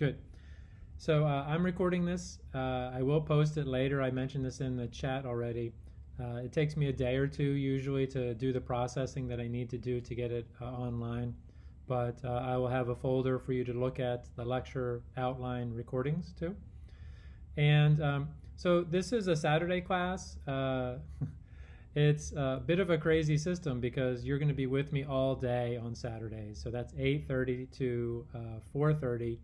Good. So uh, I'm recording this. Uh, I will post it later. I mentioned this in the chat already. Uh, it takes me a day or two usually to do the processing that I need to do to get it uh, online. But uh, I will have a folder for you to look at the lecture outline recordings too. And um, so this is a Saturday class. Uh, it's a bit of a crazy system because you're going to be with me all day on Saturdays. So that's 8:30 to 4:30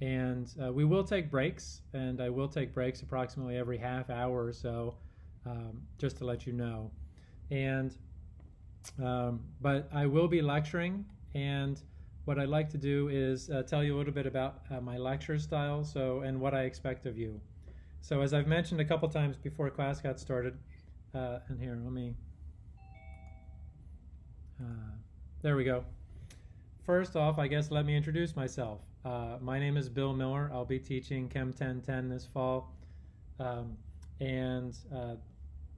and uh, we will take breaks, and I will take breaks approximately every half hour or so, um, just to let you know. And um, but I will be lecturing, and what I'd like to do is uh, tell you a little bit about uh, my lecture style, so and what I expect of you. So as I've mentioned a couple times before class got started, uh, and here let me. Uh, there we go. First off, I guess let me introduce myself. Uh, my name is Bill Miller. I'll be teaching Chem 1010 this fall. Um, and uh,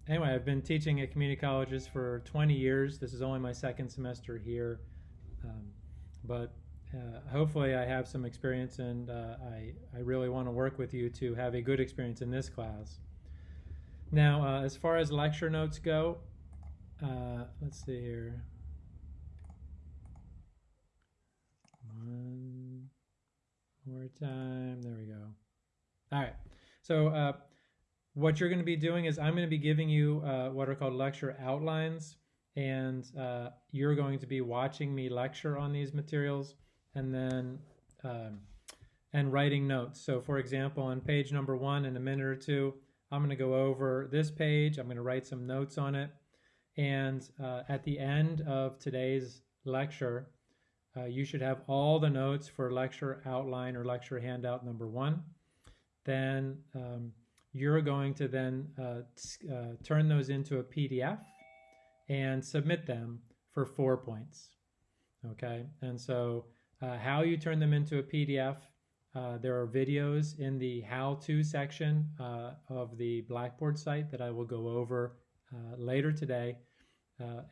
anyway, I've been teaching at community colleges for 20 years. This is only my second semester here. Um, but uh, hopefully I have some experience and uh, I, I really want to work with you to have a good experience in this class. Now, uh, as far as lecture notes go, let's see here. One, more time. There we go. All right. So uh, what you're going to be doing is I'm going to be giving you uh, what are called lecture outlines, and uh, you're going to be watching me lecture on these materials, and then um, and writing notes. So for example, on page number one, in a minute or two, I'm going to go over this page. I'm going to write some notes on it, and uh, at the end of today's lecture, uh, you should have all the notes for lecture outline or lecture handout number one. Then um, you're going to then uh, uh, turn those into a PDF and submit them for four points. Okay, and so uh, how you turn them into a PDF, uh, there are videos in the how-to section uh, of the Blackboard site that I will go over later today.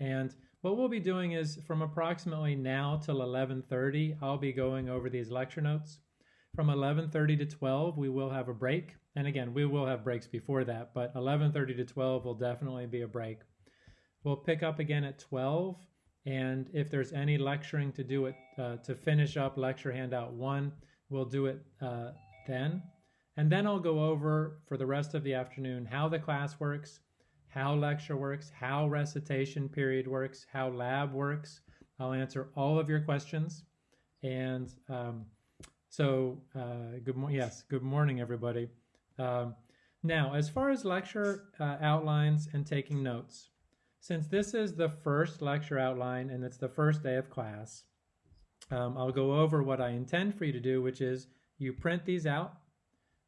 And what we'll be doing is from approximately now till 11.30, I'll be going over these lecture notes. From 11.30 to 12, we will have a break. And again, we will have breaks before that, but 11.30 to 12 will definitely be a break. We'll pick up again at 12, and if there's any lecturing to do it, uh, to finish up lecture handout one, we'll do it uh, then. And then I'll go over for the rest of the afternoon how the class works, how lecture works, how recitation period works, how lab works. I'll answer all of your questions. And um, so, uh, good morning. Yes, good morning, everybody. Um, now, as far as lecture uh, outlines and taking notes, since this is the first lecture outline and it's the first day of class, um, I'll go over what I intend for you to do, which is you print these out,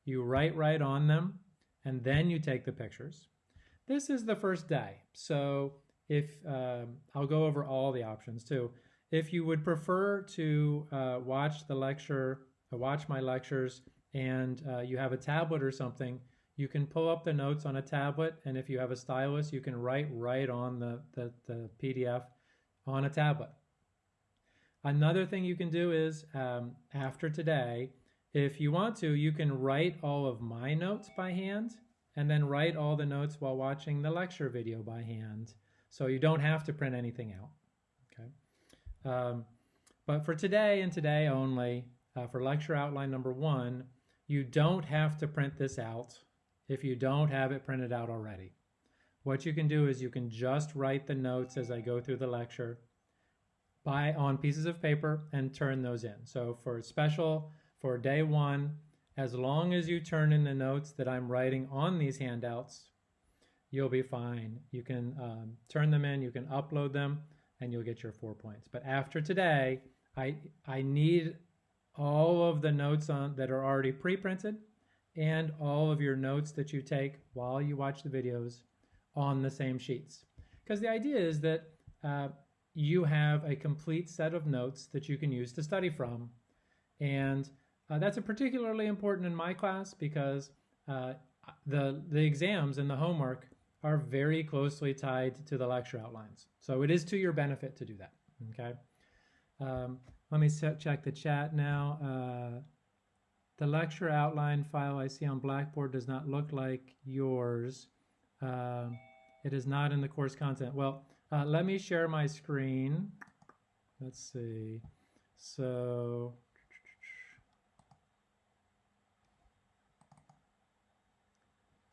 you write right on them, and then you take the pictures. This is the first day, so if um, I'll go over all the options too. If you would prefer to uh, watch the lecture, uh, watch my lectures, and uh, you have a tablet or something, you can pull up the notes on a tablet, and if you have a stylus, you can write right on the, the, the PDF on a tablet. Another thing you can do is, um, after today, if you want to, you can write all of my notes by hand and then write all the notes while watching the lecture video by hand. So you don't have to print anything out. Okay. Um, but for today and today only, uh, for lecture outline number one, you don't have to print this out if you don't have it printed out already. What you can do is you can just write the notes as I go through the lecture by on pieces of paper and turn those in. So for special, for day one, as long as you turn in the notes that I'm writing on these handouts, you'll be fine. You can um, turn them in, you can upload them, and you'll get your four points. But after today, I, I need all of the notes on that are already pre-printed and all of your notes that you take while you watch the videos on the same sheets. Because the idea is that uh, you have a complete set of notes that you can use to study from. And uh, that's particularly important in my class because uh, the, the exams and the homework are very closely tied to the lecture outlines. So it is to your benefit to do that, okay? Um, let me check the chat now. Uh, the lecture outline file I see on Blackboard does not look like yours. Um, it is not in the course content. Well, uh, let me share my screen. Let's see. So,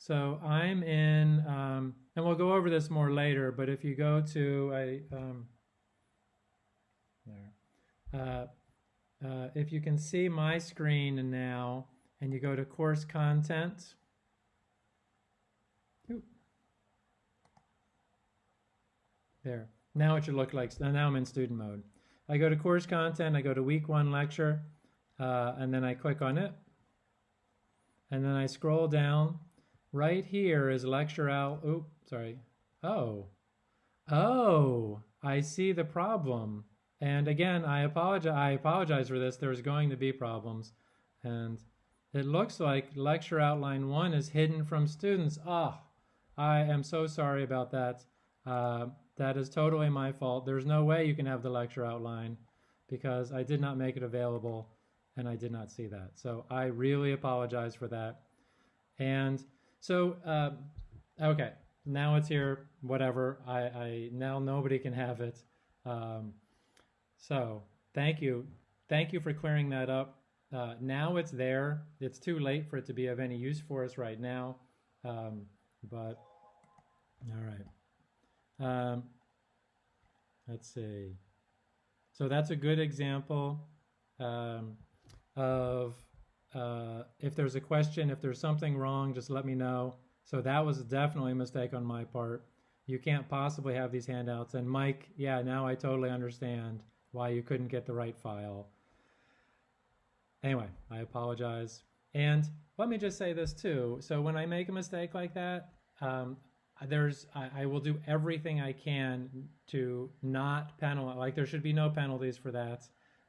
so I'm in, um, and we'll go over this more later, but if you go to, I, um, there, uh, uh, if you can see my screen now and you go to course content, there. Now it should look like, now I'm in student mode. I go to course content, I go to week one lecture, uh, and then I click on it. And then I scroll down. Right here is lecture out, oh, sorry. Oh, oh, I see the problem. And again, I apologize, I apologize for this. There's going to be problems. And it looks like lecture outline one is hidden from students. Ah, I am so sorry about that. Uh, that is totally my fault. There's no way you can have the lecture outline because I did not make it available and I did not see that. So I really apologize for that. And so, uh, okay, now it's here, whatever. I, I now nobody can have it. Um, so thank you. Thank you for clearing that up. Uh, now it's there. It's too late for it to be of any use for us right now. Um, but all right. Um, let's see. So that's a good example um, of uh, if there's a question, if there's something wrong, just let me know. So that was definitely a mistake on my part. You can't possibly have these handouts. And Mike, yeah, now I totally understand why you couldn't get the right file. Anyway, I apologize. And let me just say this too. So when I make a mistake like that, um, there's I, I, will do everything I can to not penalize. Like there should be no penalties for that.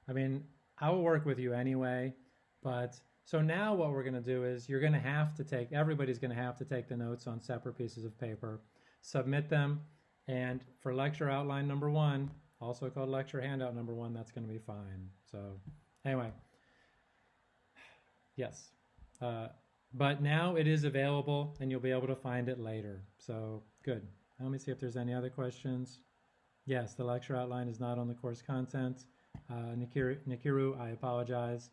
I mean, I will work with you anyway. But so now what we're going to do is you're going to have to take everybody's going to have to take the notes on separate pieces of paper, submit them, and for lecture outline number one, also called lecture handout number one, that's going to be fine. So anyway, yes. Uh, but now it is available and you'll be able to find it later. So good. Let me see if there's any other questions. Yes, the lecture outline is not on the course content. Uh, Nikiru, Nikiru, I apologize.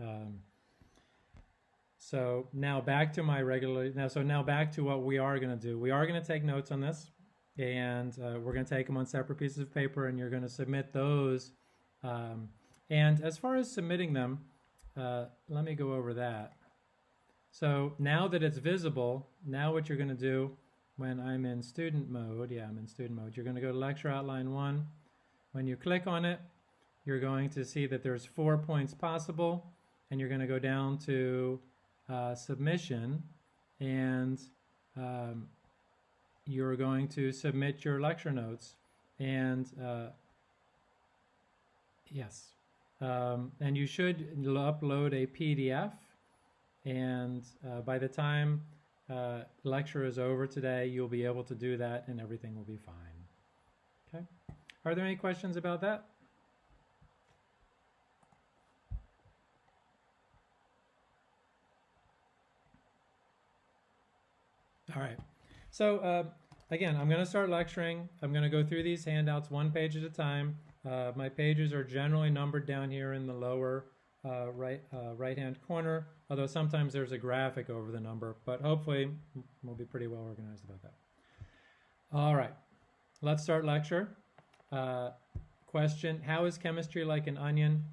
Um, so now back to my regular, now so now back to what we are going to do. We are going to take notes on this and uh, we're going to take them on separate pieces of paper and you're going to submit those. Um, and as far as submitting them, uh, let me go over that. So now that it's visible, now what you're going to do when I'm in student mode, yeah, I'm in student mode, you're going to go to lecture outline one. When you click on it, you're going to see that there's four points possible, and you're going to go down to uh, submission, and um, you're going to submit your lecture notes. And uh, yes, um, and you should upload a PDF and uh, by the time uh, lecture is over today, you'll be able to do that and everything will be fine. Okay. Are there any questions about that? All right. So uh, again, I'm going to start lecturing. I'm going to go through these handouts one page at a time. Uh, my pages are generally numbered down here in the lower uh, right uh, right hand corner, although sometimes there's a graphic over the number, but hopefully we'll be pretty well organized about that. All right, let's start lecture. Uh, question, how is chemistry like an onion?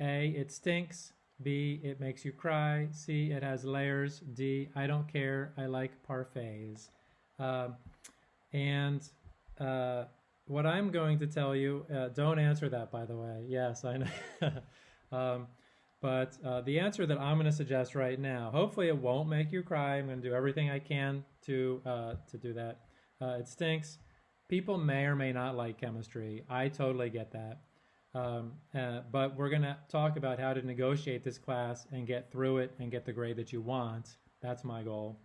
A, it stinks. B, it makes you cry. C, it has layers. D, I don't care. I like parfaits. Uh, and uh, what I'm going to tell you, uh, don't answer that, by the way. Yes, I know. um, but uh, the answer that I'm going to suggest right now, hopefully it won't make you cry. I'm going to do everything I can to uh, to do that. Uh, it stinks. People may or may not like chemistry. I totally get that. Um, uh, but we're going to talk about how to negotiate this class and get through it and get the grade that you want. That's my goal.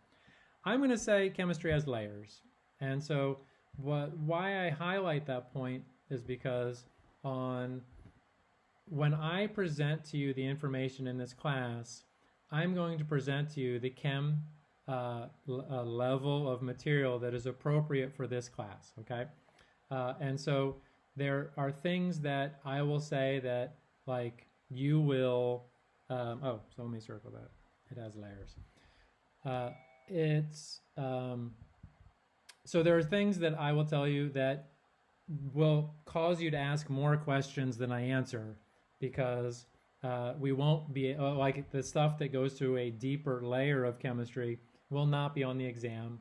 I'm going to say chemistry has layers. And so what, why I highlight that point is because on when I present to you the information in this class, I'm going to present to you the chem uh, uh, level of material that is appropriate for this class, okay? Uh, and so there are things that I will say that like you will, um, oh, so let me circle that. It has layers. Uh, it's, um, so there are things that I will tell you that will cause you to ask more questions than I answer because uh, we won't be uh, like the stuff that goes to a deeper layer of chemistry will not be on the exam.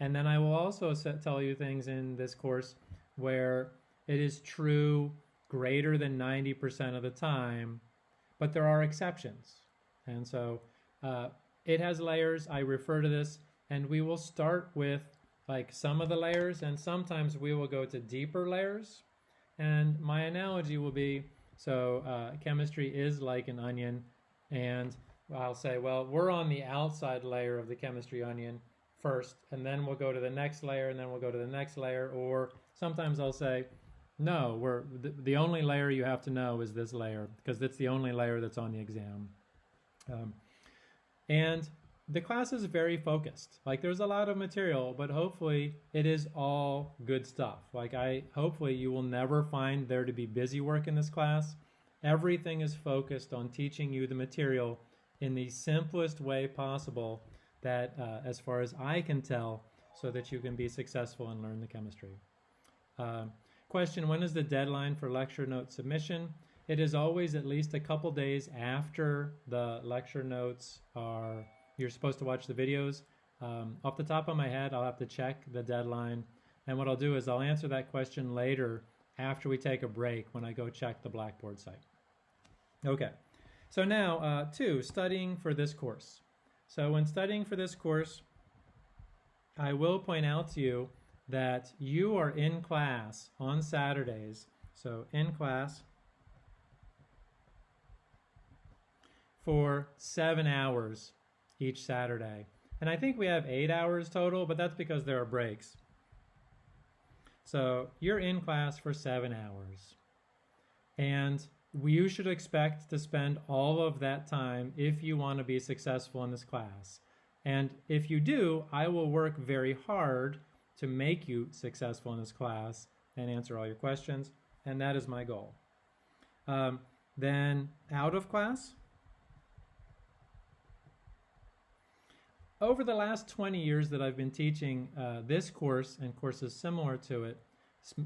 And then I will also tell you things in this course where it is true greater than 90% of the time, but there are exceptions. And so uh, it has layers. I refer to this, and we will start with like some of the layers, and sometimes we will go to deeper layers. And my analogy will be so uh, chemistry is like an onion, and I'll say, well, we're on the outside layer of the chemistry onion first, and then we'll go to the next layer, and then we'll go to the next layer. Or sometimes I'll say, no, we're the, the only layer you have to know is this layer because it's the only layer that's on the exam. Um, and the class is very focused. Like there's a lot of material, but hopefully it is all good stuff. Like I hopefully you will never find there to be busy work in this class. Everything is focused on teaching you the material in the simplest way possible that uh, as far as I can tell so that you can be successful and learn the chemistry. Uh, question, when is the deadline for lecture note submission? It is always at least a couple days after the lecture notes are you're supposed to watch the videos. Um, off the top of my head, I'll have to check the deadline. And what I'll do is I'll answer that question later after we take a break when I go check the Blackboard site. Okay, so now uh, two, studying for this course. So when studying for this course, I will point out to you that you are in class on Saturdays. So in class for seven hours each Saturday. And I think we have eight hours total, but that's because there are breaks. So you're in class for seven hours. And you should expect to spend all of that time if you want to be successful in this class. And if you do, I will work very hard to make you successful in this class and answer all your questions. And that is my goal. Um, then out of class, over the last 20 years that I've been teaching uh, this course and courses similar to it,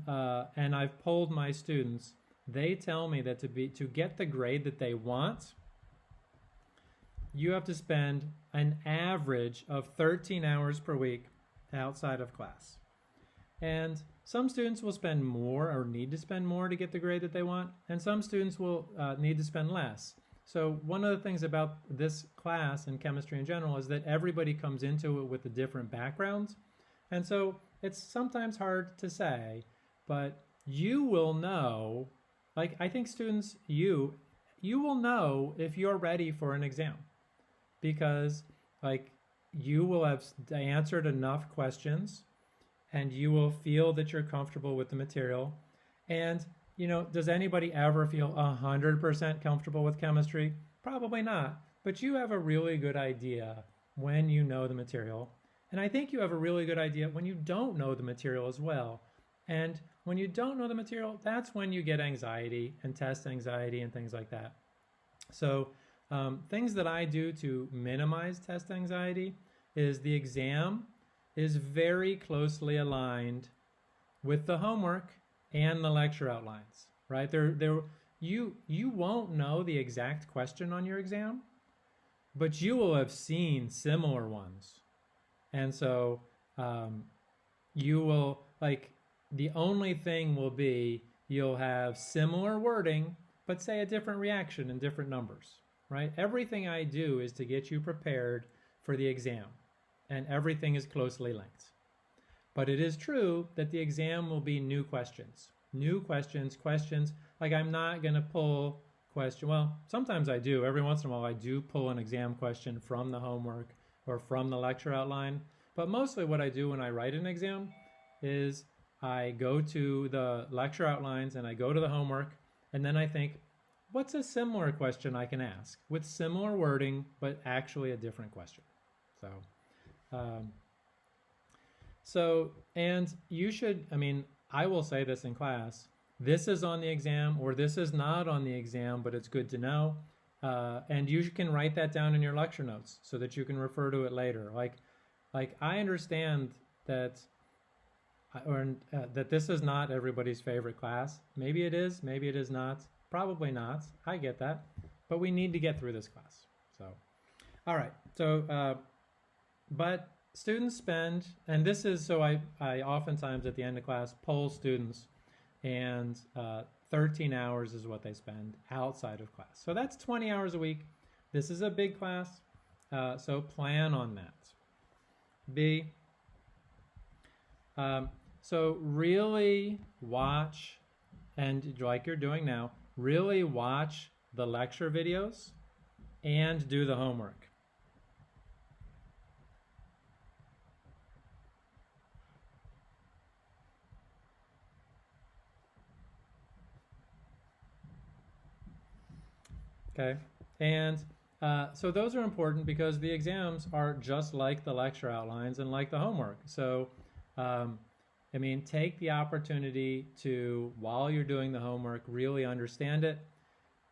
uh, and I've polled my students, they tell me that to be to get the grade that they want, you have to spend an average of 13 hours per week outside of class. And some students will spend more or need to spend more to get the grade that they want, and some students will uh, need to spend less. So one of the things about this class and chemistry in general is that everybody comes into it with a different background. And so it's sometimes hard to say, but you will know, like I think students, you, you will know if you're ready for an exam because like you will have answered enough questions and you will feel that you're comfortable with the material. And you know, does anybody ever feel 100% comfortable with chemistry? Probably not. But you have a really good idea when you know the material. And I think you have a really good idea when you don't know the material as well. And when you don't know the material, that's when you get anxiety and test anxiety and things like that. So um, things that I do to minimize test anxiety is the exam is very closely aligned with the homework and the lecture outlines, right? There, there, you, you won't know the exact question on your exam, but you will have seen similar ones. And so um, you will, like, the only thing will be you'll have similar wording, but say a different reaction in different numbers, right? Everything I do is to get you prepared for the exam, and everything is closely linked. But it is true that the exam will be new questions. New questions, questions, like I'm not going to pull question. Well, sometimes I do. Every once in a while I do pull an exam question from the homework or from the lecture outline. But mostly what I do when I write an exam is I go to the lecture outlines and I go to the homework and then I think, what's a similar question I can ask with similar wording, but actually a different question? So, um, so, and you should, I mean, I will say this in class, this is on the exam or this is not on the exam, but it's good to know. Uh, and you can write that down in your lecture notes so that you can refer to it later. Like, like I understand that, or uh, that this is not everybody's favorite class. Maybe it is, maybe it is not. Probably not. I get that, but we need to get through this class. So, all right. So, uh, but students spend, and this is so I I oftentimes at the end of class poll students, and uh, 13 hours is what they spend outside of class. So that's 20 hours a week. This is a big class, uh, so plan on that. B. Um, so really watch, and like you're doing now, really watch the lecture videos and do the homework. Okay, and uh, so those are important because the exams are just like the lecture outlines and like the homework. So, um, I mean, take the opportunity to, while you're doing the homework, really understand it.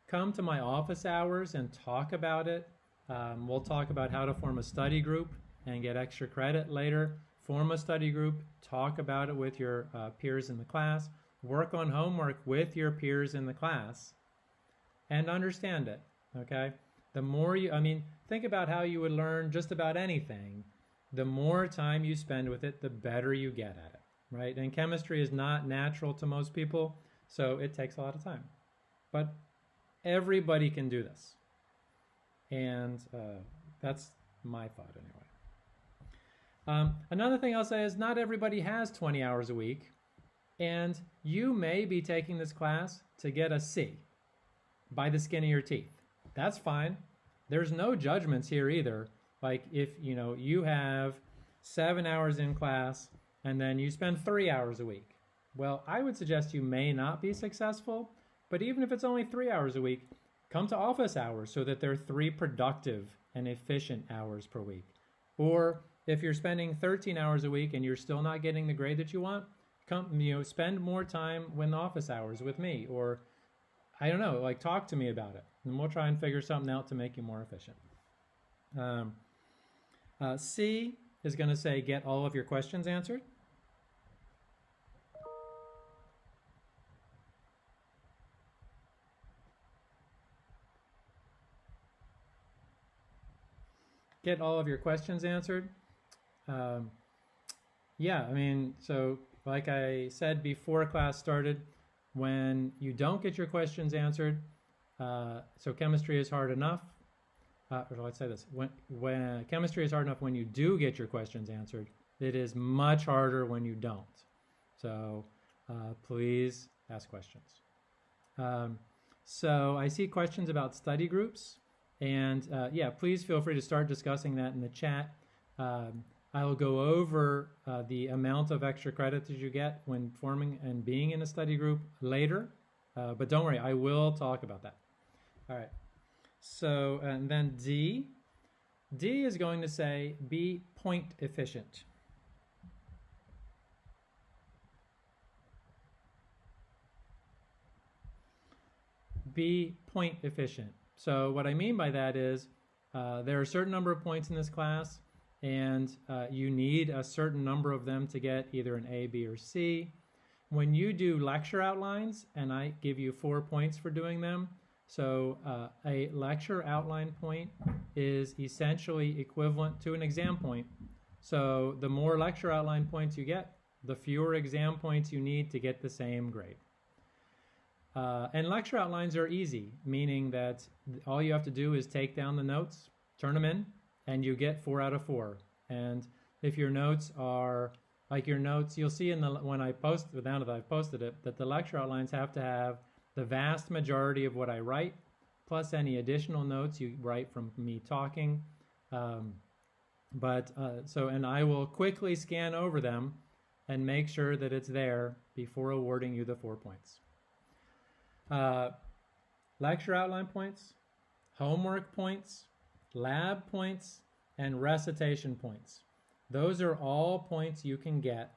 Come to my office hours and talk about it. Um, we'll talk about how to form a study group and get extra credit later. Form a study group, talk about it with your uh, peers in the class, work on homework with your peers in the class, and understand it, okay? The more you, I mean, think about how you would learn just about anything. The more time you spend with it, the better you get at it, right? And chemistry is not natural to most people, so it takes a lot of time. But everybody can do this. And uh, that's my thought anyway. Um, another thing I'll say is not everybody has 20 hours a week, and you may be taking this class to get a C by the skin of your teeth. That's fine. There's no judgments here either. Like if, you know, you have seven hours in class and then you spend three hours a week. Well, I would suggest you may not be successful, but even if it's only three hours a week, come to office hours so that there are three productive and efficient hours per week. Or if you're spending 13 hours a week and you're still not getting the grade that you want, come, you know, spend more time when the office hours with me or I don't know, like talk to me about it, and we'll try and figure something out to make you more efficient. Um, uh, C is going to say get all of your questions answered. Get all of your questions answered. Um, yeah, I mean, so like I said before class started, when you don't get your questions answered, uh, so chemistry is hard enough, uh, or let's say this, when, when chemistry is hard enough when you do get your questions answered, it is much harder when you don't. So uh, please ask questions. Um, so I see questions about study groups, and uh, yeah, please feel free to start discussing that in the chat. Um, I will go over uh, the amount of extra credit that you get when forming and being in a study group later, uh, but don't worry, I will talk about that. All right, so and then D, D is going to say be point efficient. Be point efficient. So what I mean by that is uh, there are a certain number of points in this class and uh, you need a certain number of them to get either an A, B, or C. When you do lecture outlines, and I give you four points for doing them, so uh, a lecture outline point is essentially equivalent to an exam point. So the more lecture outline points you get, the fewer exam points you need to get the same grade. Uh, and lecture outlines are easy, meaning that all you have to do is take down the notes, turn them in, and you get four out of four. And if your notes are like your notes, you'll see in the when I post now that I've posted it that the lecture outlines have to have the vast majority of what I write, plus any additional notes you write from me talking. Um, but uh, so, and I will quickly scan over them and make sure that it's there before awarding you the four points. Uh, lecture outline points, homework points, lab points, and recitation points. Those are all points you can get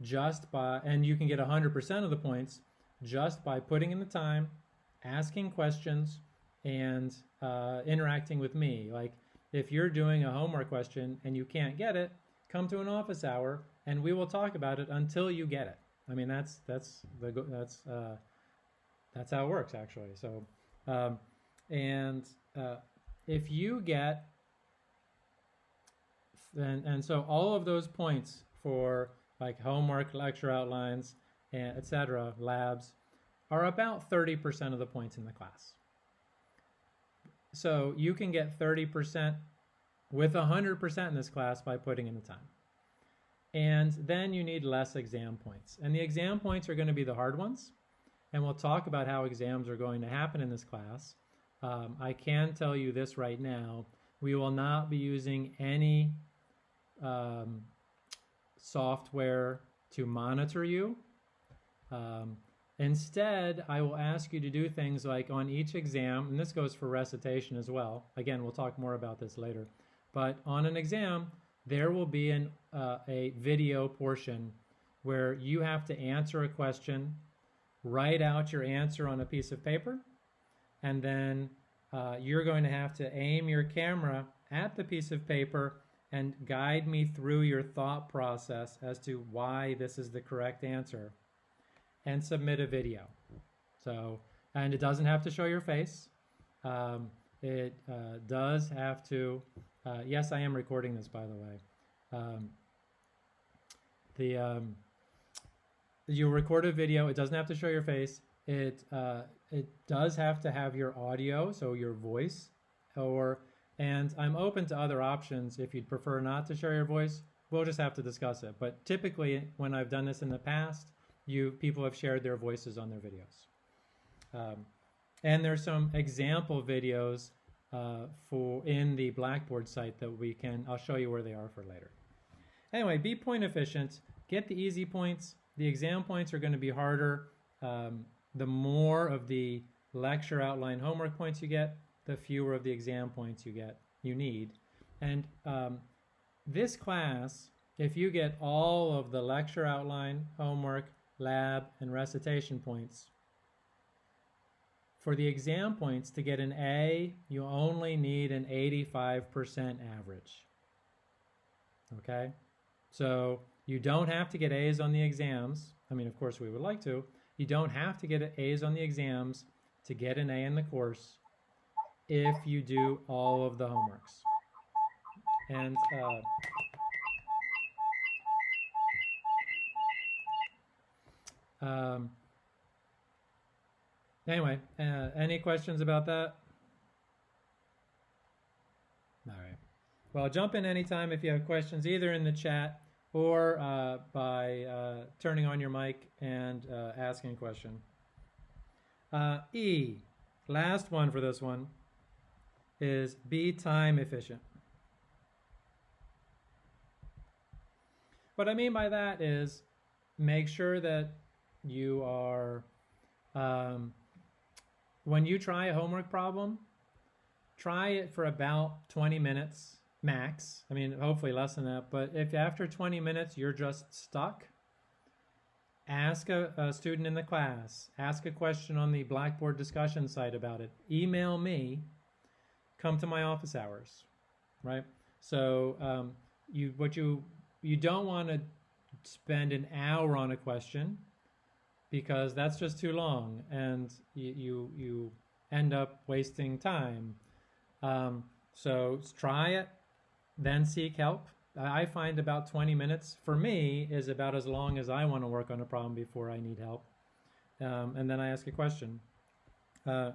just by, and you can get 100% of the points just by putting in the time, asking questions, and uh, interacting with me. Like if you're doing a homework question and you can't get it, come to an office hour and we will talk about it until you get it. I mean, that's that's the that's uh, that's how it works actually. So, um, and uh, if you get and and so all of those points for like homework, lecture outlines, and etc. labs are about 30% of the points in the class. So you can get 30% with 100% in this class by putting in the time. And then you need less exam points. And the exam points are going to be the hard ones. And we'll talk about how exams are going to happen in this class. Um, I can tell you this right now. We will not be using any um, software to monitor you. Um, instead, I will ask you to do things like on each exam, and this goes for recitation as well. Again, we'll talk more about this later. But on an exam, there will be an, uh, a video portion where you have to answer a question, write out your answer on a piece of paper, and then uh, you're going to have to aim your camera at the piece of paper and guide me through your thought process as to why this is the correct answer and submit a video. So, and it doesn't have to show your face. Um, it uh, does have to, uh, yes, I am recording this, by the way. Um, the um, you record a video. It doesn't have to show your face. It uh, it does have to have your audio, so your voice, or and I'm open to other options if you'd prefer not to share your voice. We'll just have to discuss it. But typically, when I've done this in the past, you people have shared their voices on their videos. Um, and there's some example videos uh, for in the Blackboard site that we can, I'll show you where they are for later. Anyway, be point efficient, get the easy points. The exam points are going to be harder. Um, the more of the lecture outline homework points you get, the fewer of the exam points you get, you need. And um, this class, if you get all of the lecture outline, homework, lab, and recitation points, for the exam points to get an A, you only need an 85% average. Okay? So you don't have to get A's on the exams. I mean, of course, we would like to. You don't have to get A's on the exams to get an A in the course if you do all of the homeworks. And uh, um, anyway, uh, any questions about that? All right. Well, jump in anytime if you have questions, either in the chat or uh, by uh, turning on your mic and uh, asking a question. Uh, e, last one for this one is be time efficient. What I mean by that is make sure that you are, um, when you try a homework problem, try it for about 20 minutes max. I mean, hopefully less than that. But if after 20 minutes you're just stuck, ask a, a, student in the class, ask a question on the Blackboard discussion site about it, email me, come to my office hours, right? So um, you what you you don't want to spend an hour on a question because that's just too long, and you you, you end up wasting time. Um, so try it, then seek help. I find about 20 minutes for me is about as long as I want to work on a problem before I need help. Um, and then I ask a question. Uh,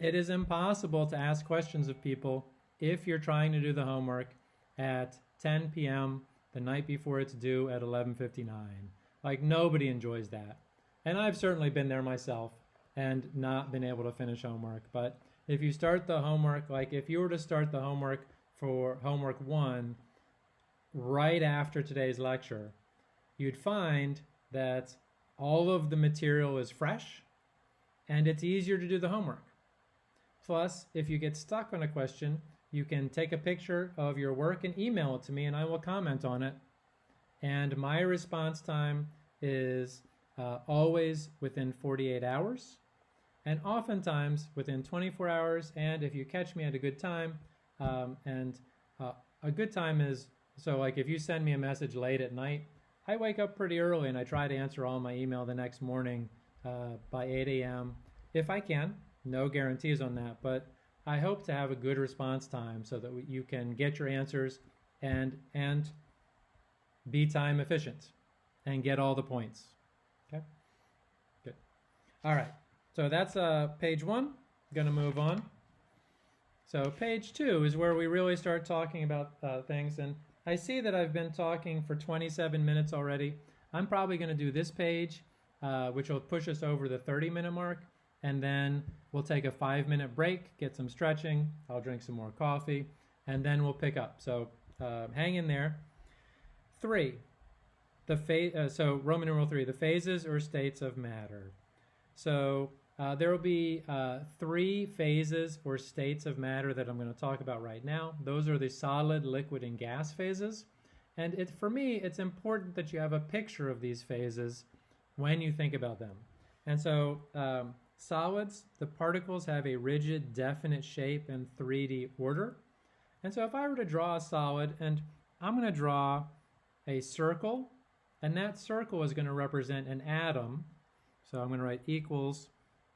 it is impossible to ask questions of people if you're trying to do the homework at 10 p.m. the night before it's due at 11:59. Like nobody enjoys that. And I've certainly been there myself and not been able to finish homework, but if you start the homework like if you were to start the homework for homework 1 right after today's lecture, you'd find that all of the material is fresh and it's easier to do the homework. Plus, if you get stuck on a question, you can take a picture of your work and email it to me and I will comment on it. And my response time is uh, always within 48 hours and oftentimes within 24 hours. And if you catch me at a good time, um, and uh, a good time is so like if you send me a message late at night, I wake up pretty early and I try to answer all my email the next morning uh, by 8 a.m. if I can. No guarantees on that, but I hope to have a good response time so that you can get your answers and and be time efficient and get all the points. Okay, good. All right, so that's uh, page one. Going to move on. So page two is where we really start talking about uh, things, and I see that I've been talking for 27 minutes already. I'm probably going to do this page, uh, which will push us over the 30 minute mark, and then we'll take a five minute break, get some stretching, I'll drink some more coffee, and then we'll pick up. So uh, hang in there. Three, the phase, uh, so Roman numeral three, the phases or states of matter. So uh, there will be uh, three phases or states of matter that I'm going to talk about right now. Those are the solid, liquid, and gas phases. And it, for me, it's important that you have a picture of these phases when you think about them. And so um, solids, the particles have a rigid, definite shape and 3D order. And so if I were to draw a solid, and I'm going to draw a circle, and that circle is going to represent an atom. So I'm going to write equals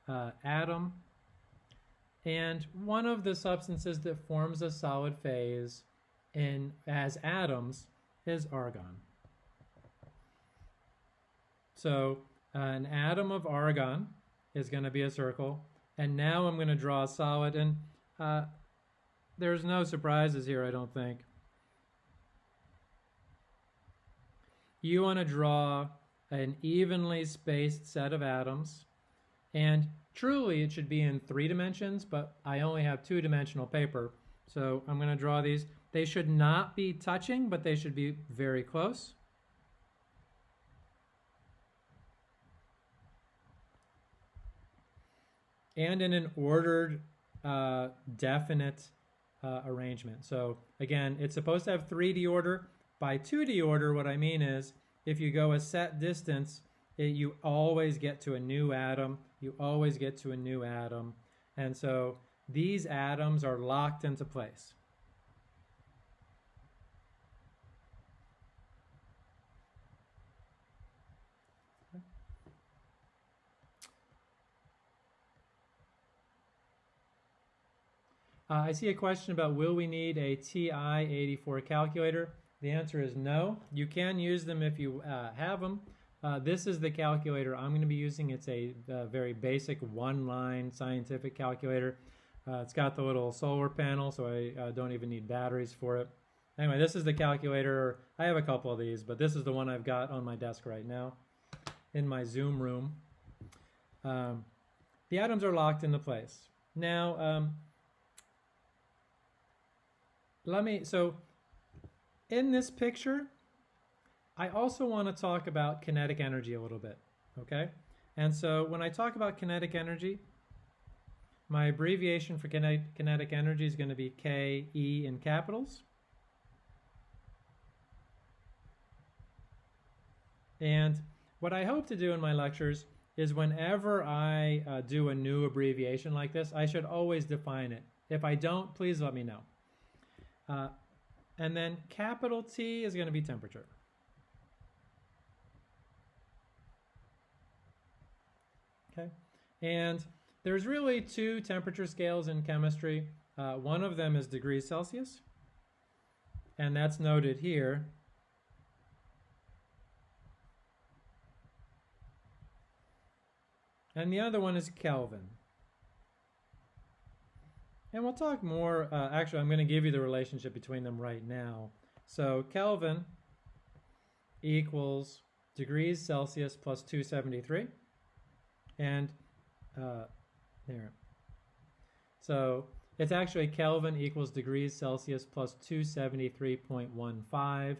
uh, atom. And one of the substances that forms a solid phase in as atoms is argon. So uh, an atom of argon is going to be a circle. And now I'm going to draw a solid. And uh, there's no surprises here, I don't think. You want to draw an evenly spaced set of atoms. And truly it should be in three dimensions, but I only have two dimensional paper. So I'm going to draw these. They should not be touching, but they should be very close. And in an ordered, uh, definite uh, arrangement. So again, it's supposed to have 3D order. By 2D order, what I mean is if you go a set distance, it, you always get to a new atom you always get to a new atom. And so these atoms are locked into place. Uh, I see a question about will we need a TI-84 calculator? The answer is no. You can use them if you uh, have them. Uh, this is the calculator I'm going to be using. It's a, a very basic one-line scientific calculator. Uh, it's got the little solar panel, so I uh, don't even need batteries for it. Anyway, this is the calculator. I have a couple of these, but this is the one I've got on my desk right now in my Zoom room. Um, the atoms are locked into place. Now, um, let me, so in this picture, I also want to talk about kinetic energy a little bit, okay? And so when I talk about kinetic energy, my abbreviation for kinetic, kinetic energy is going to be KE in capitals. And what I hope to do in my lectures is whenever I uh, do a new abbreviation like this, I should always define it. If I don't, please let me know. Uh, and then capital T is going to be temperature. Okay, and there's really two temperature scales in chemistry. Uh, one of them is degrees Celsius, and that's noted here. And the other one is Kelvin. And we'll talk more, uh, actually I'm going to give you the relationship between them right now. So Kelvin equals degrees Celsius plus 273 and uh, there. So it's actually Kelvin equals degrees Celsius plus 273.15.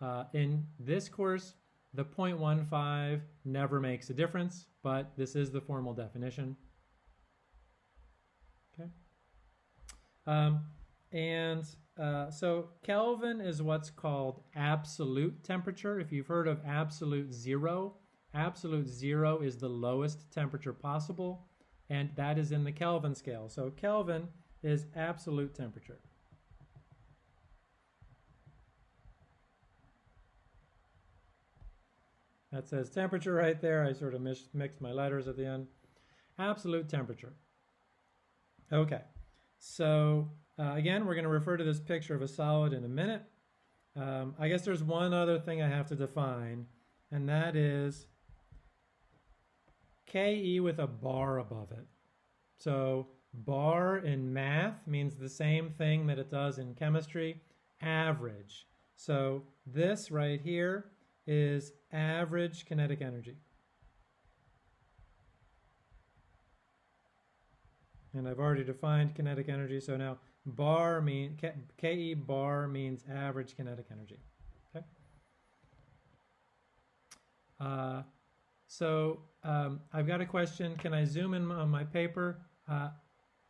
Uh, in this course, the 0.15 never makes a difference, but this is the formal definition. Okay. Um, and uh, so Kelvin is what's called absolute temperature. If you've heard of absolute zero, absolute zero is the lowest temperature possible, and that is in the Kelvin scale. So Kelvin is absolute temperature. That says temperature right there. I sort of mixed my letters at the end. Absolute temperature. Okay, so uh, again, we're going to refer to this picture of a solid in a minute. Um, I guess there's one other thing I have to define, and that is Ke with a bar above it. So bar in math means the same thing that it does in chemistry, average. So this right here is average kinetic energy. And I've already defined kinetic energy, so now bar mean Ke bar means average kinetic energy. Okay. Uh, so um, I've got a question. Can I zoom in on my paper? Uh,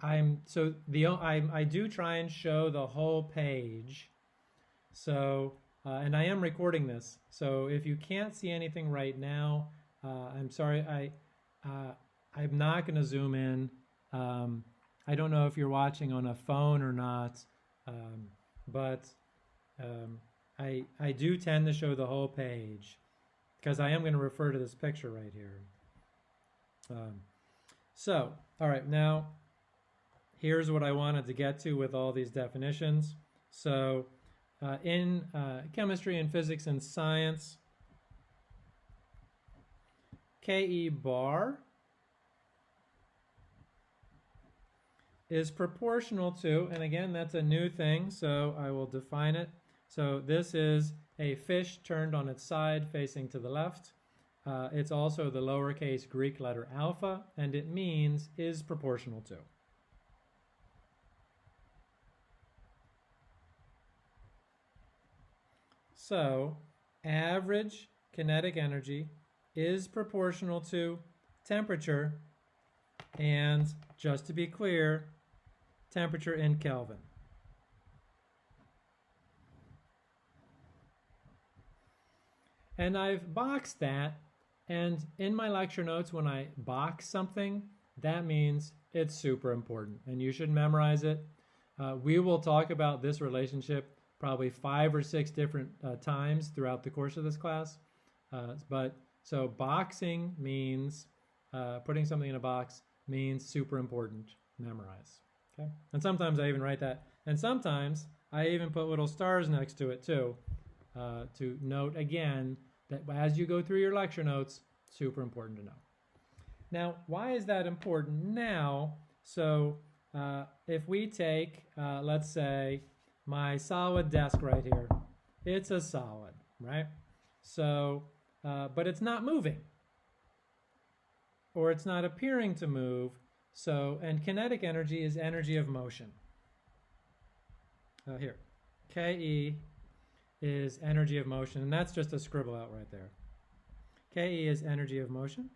I'm so the I I do try and show the whole page. So uh, and I am recording this, so if you can't see anything right now, uh, I'm sorry. I uh, I'm not going to zoom in. Um, I don't know if you're watching on a phone or not, um, but um, I I do tend to show the whole page because I am going to refer to this picture right here. Um, so, all right, now here's what I wanted to get to with all these definitions. So uh, in uh, chemistry and physics and science, Ke bar is proportional to, and again, that's a new thing, so I will define it. So this is a fish turned on its side facing to the left. Uh, it's also the lowercase Greek letter alpha, and it means is proportional to. So average kinetic energy is proportional to temperature and just to be clear, temperature in Kelvin. And I've boxed that and in my lecture notes when I box something, that means it's super important and you should memorize it. Uh, we will talk about this relationship probably five or six different uh, times throughout the course of this class. Uh, but so boxing means uh, putting something in a box means super important. Memorize. Okay. And sometimes I even write that. And sometimes I even put little stars next to it too uh, to note again that as you go through your lecture notes, super important to know. Now, why is that important now? So uh, if we take, uh, let's say, my solid desk right here. It's a solid, right? So, uh, but it's not moving or it's not appearing to move. So, and kinetic energy is energy of motion. Uh, here, Ke is energy of motion, and that's just a scribble out right there. Ke is energy of motion.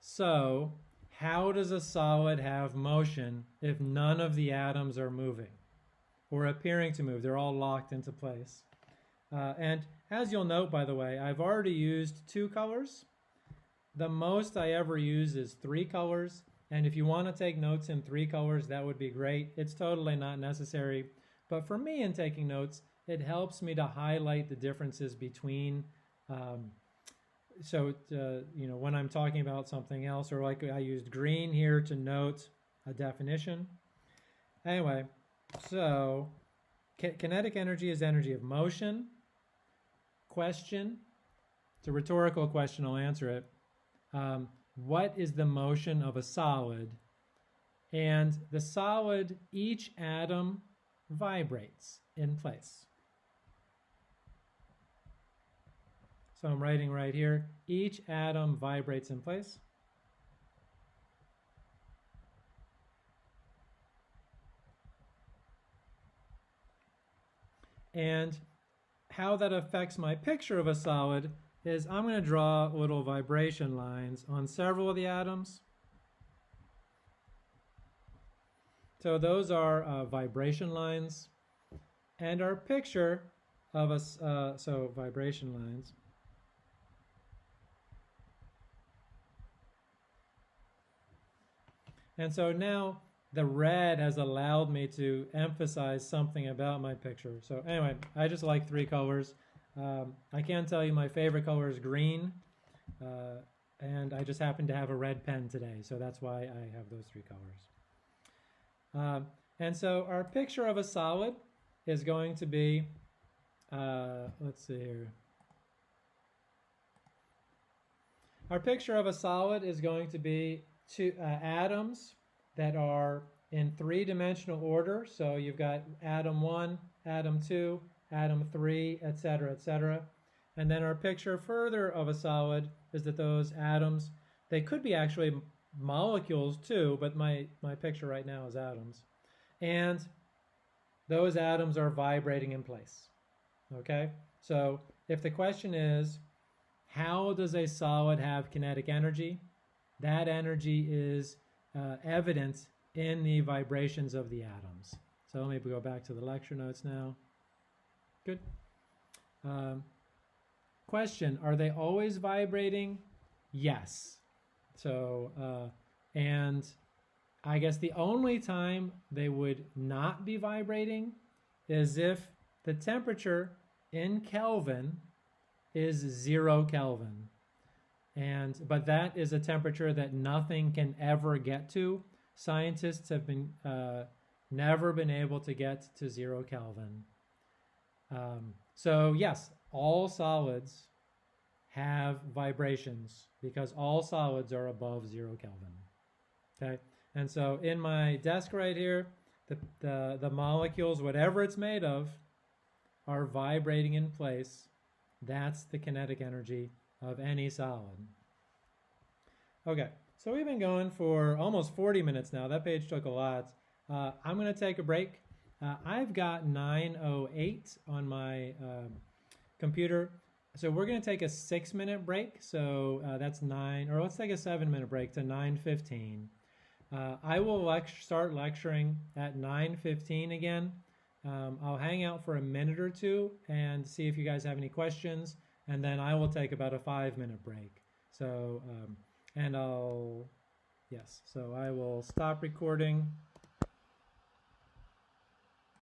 So, how does a solid have motion if none of the atoms are moving or appearing to move? They're all locked into place. Uh, and as you'll note, by the way, I've already used two colors. The most I ever use is three colors. And if you want to take notes in three colors, that would be great. It's totally not necessary. But for me in taking notes, it helps me to highlight the differences between um, so uh, you know when I'm talking about something else or like I used green here to note a definition anyway so kinetic energy is energy of motion question it's a rhetorical question I'll answer it um, what is the motion of a solid and the solid each atom vibrates in place So I'm writing right here, each atom vibrates in place. And how that affects my picture of a solid, is I'm going to draw little vibration lines on several of the atoms. So those are uh, vibration lines. And our picture of us, uh, so vibration lines. And so now the red has allowed me to emphasize something about my picture. So anyway, I just like three colors. Um, I can tell you my favorite color is green. Uh, and I just happen to have a red pen today, so that's why I have those three colors. Um, and so our picture of a solid is going to be, uh, let's see here. Our picture of a solid is going to be two uh, atoms that are in three-dimensional order. So you've got atom 1, atom 2, atom 3, etc., etc. And then our picture further of a solid is that those atoms, they could be actually molecules too, but my, my picture right now is atoms. And those atoms are vibrating in place. Okay? So if the question is, how does a solid have kinetic energy? That energy is uh, evident in the vibrations of the atoms. So let me go back to the lecture notes now. Good. Um, question, are they always vibrating? Yes. So, uh, and I guess the only time they would not be vibrating is if the temperature in Kelvin is zero Kelvin. And, but that is a temperature that nothing can ever get to. Scientists have been, uh, never been able to get to zero Kelvin. Um, so yes, all solids have vibrations because all solids are above zero Kelvin. Okay, and so in my desk right here, the, the, the molecules, whatever it's made of, are vibrating in place. That's the kinetic energy of any solid. Okay, so we've been going for almost 40 minutes now. That page took a lot. Uh, I'm going to take a break. Uh, I've got 908 on my um, computer. So we're going to take a six minute break. So uh, that's nine, or let's take a seven minute break to 915. Uh, I will lect start lecturing at 915 again. Um, I'll hang out for a minute or two and see if you guys have any questions and then I will take about a five minute break. So, um, and I'll, yes, so I will stop recording